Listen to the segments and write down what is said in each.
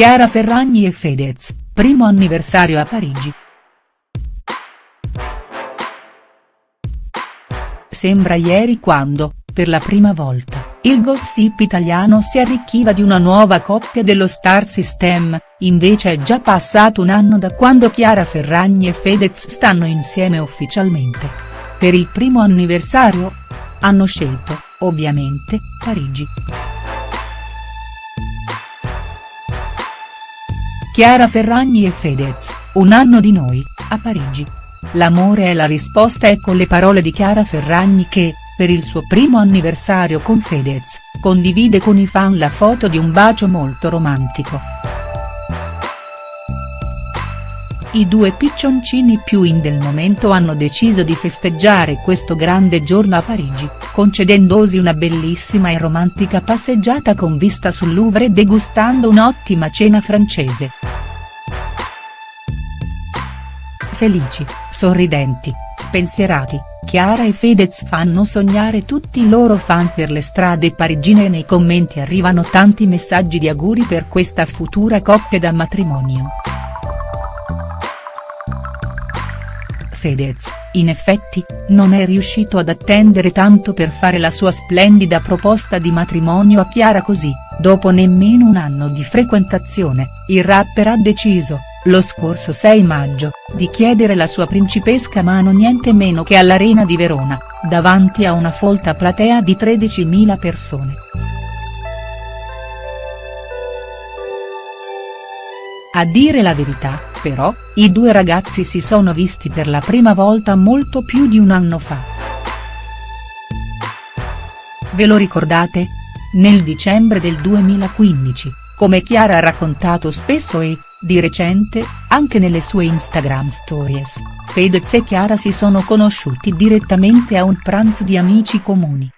Chiara Ferragni e Fedez, primo anniversario a Parigi. Sembra ieri quando, per la prima volta, il gossip italiano si arricchiva di una nuova coppia dello Star System, invece è già passato un anno da quando Chiara Ferragni e Fedez stanno insieme ufficialmente. Per il primo anniversario? Hanno scelto, ovviamente, Parigi. Chiara Ferragni e Fedez, un anno di noi, a Parigi. L'amore è la risposta ecco le parole di Chiara Ferragni che, per il suo primo anniversario con Fedez, condivide con i fan la foto di un bacio molto romantico. I due piccioncini più in del momento hanno deciso di festeggiare questo grande giorno a Parigi, concedendosi una bellissima e romantica passeggiata con vista sul Louvre e degustando un'ottima cena francese. Felici, sorridenti, spensierati, Chiara e Fedez fanno sognare tutti i loro fan per le strade parigine e nei commenti arrivano tanti messaggi di auguri per questa futura coppia da matrimonio. Fedez, in effetti, non è riuscito ad attendere tanto per fare la sua splendida proposta di matrimonio a Chiara così, dopo nemmeno un anno di frequentazione, il rapper ha deciso, lo scorso 6 maggio, di chiedere la sua principesca mano niente meno che all'Arena di Verona, davanti a una folta platea di 13.000 persone. A dire la verità, però, i due ragazzi si sono visti per la prima volta molto più di un anno fa. Ve lo ricordate? Nel dicembre del 2015, come Chiara ha raccontato spesso e, di recente, anche nelle sue Instagram stories, Fedez e Chiara si sono conosciuti direttamente a un pranzo di amici comuni.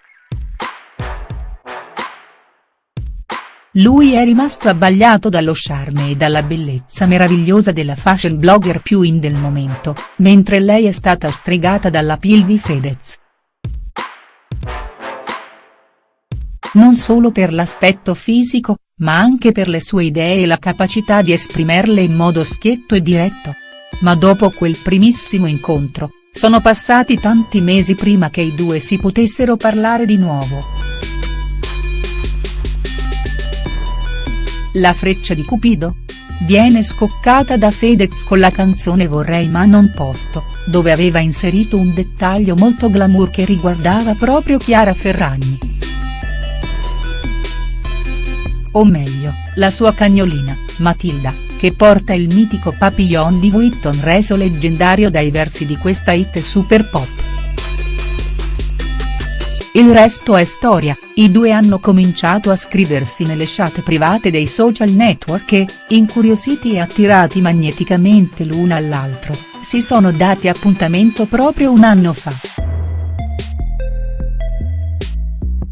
Lui è rimasto abbagliato dallo charme e dalla bellezza meravigliosa della fashion blogger più in del momento, mentre lei è stata stregata dalla pil di Fedez. Non solo per l'aspetto fisico, ma anche per le sue idee e la capacità di esprimerle in modo schietto e diretto. Ma dopo quel primissimo incontro, sono passati tanti mesi prima che i due si potessero parlare di nuovo. La freccia di Cupido? Viene scoccata da Fedez con la canzone Vorrei ma non posto, dove aveva inserito un dettaglio molto glamour che riguardava proprio Chiara Ferragni. O meglio, la sua cagnolina, Matilda, che porta il mitico papillon di Vuitton reso leggendario dai versi di questa hit super pop. Il resto è storia, i due hanno cominciato a scriversi nelle chat private dei social network e, incuriositi e attirati magneticamente l'una all'altro, si sono dati appuntamento proprio un anno fa.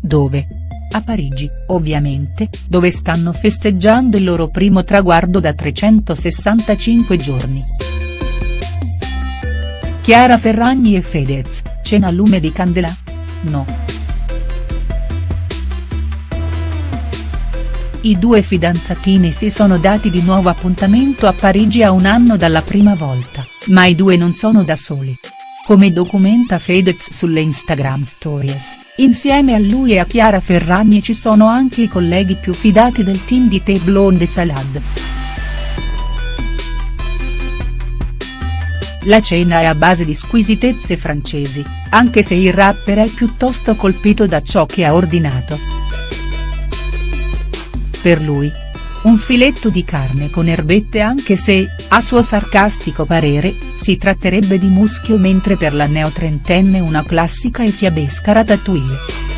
Dove? A Parigi, ovviamente, dove stanno festeggiando il loro primo traguardo da 365 giorni. Chiara Ferragni e Fedez, cena a lume di candela? No. I due fidanzatini si sono dati di nuovo appuntamento a Parigi a un anno dalla prima volta, ma i due non sono da soli. Come documenta Fedez sulle Instagram stories, insieme a lui e a Chiara Ferragni ci sono anche i colleghi più fidati del team di The Blonde Salad. La cena è a base di squisitezze francesi, anche se il rapper è piuttosto colpito da ciò che ha ordinato. Per lui. Un filetto di carne con erbette anche se, a suo sarcastico parere, si tratterebbe di muschio mentre per la neotrentenne una classica e fiabesca ratatouille.